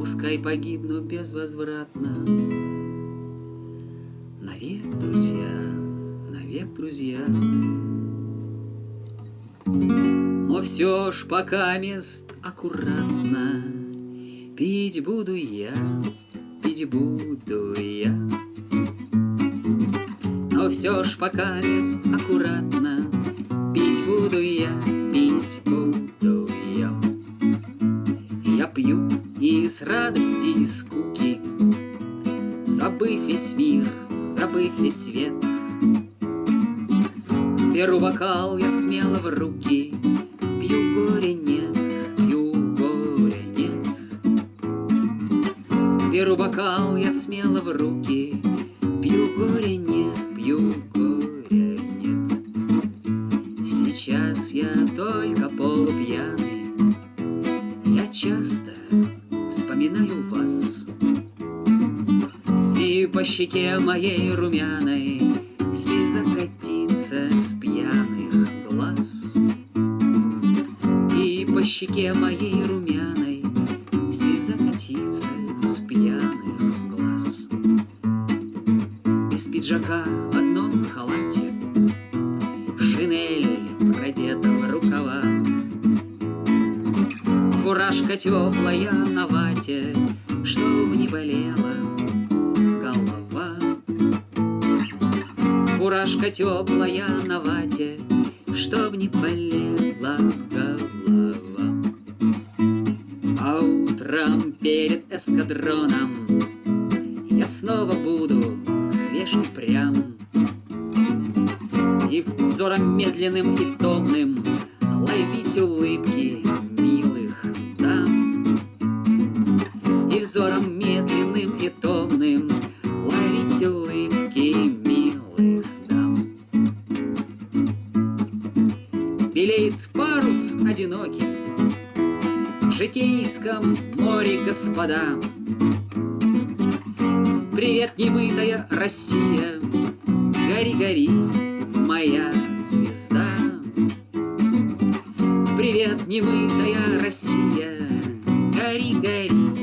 Пускай погибну безвозвратно. Навек, друзья, навек, друзья. Но все ж пока мест аккуратно Пить буду я, пить буду я. Но все ж пока мест аккуратно с радости, и скуки, Забыв весь мир, забыв весь свет. Беру бокал я смело в руки, Пью горе нет, пью горе нет. Беру бокал я смело в руки, Пью горе нет, пью горе нет. Сейчас я только полупьяный, Я часто вспоминаю вас. И по щеке моей румяной Слеза катится с пьяных глаз. И по щеке моей румяной Слеза катится с пьяных глаз. Без пиджака Фуражка теплая на вате Чтоб не болела голова. Фуражка теплая на вате Чтоб не болела голова. А утром перед эскадроном Я снова буду свеж и прям. И взором медленным и томным Ловить улыбки взором медленным и томным Ловить улыбки милых дам. Белеет парус одинокий В житейском море, господа. Привет, немытая Россия Гори, гори, моя звезда. Привет, немытая Россия Гори, гори,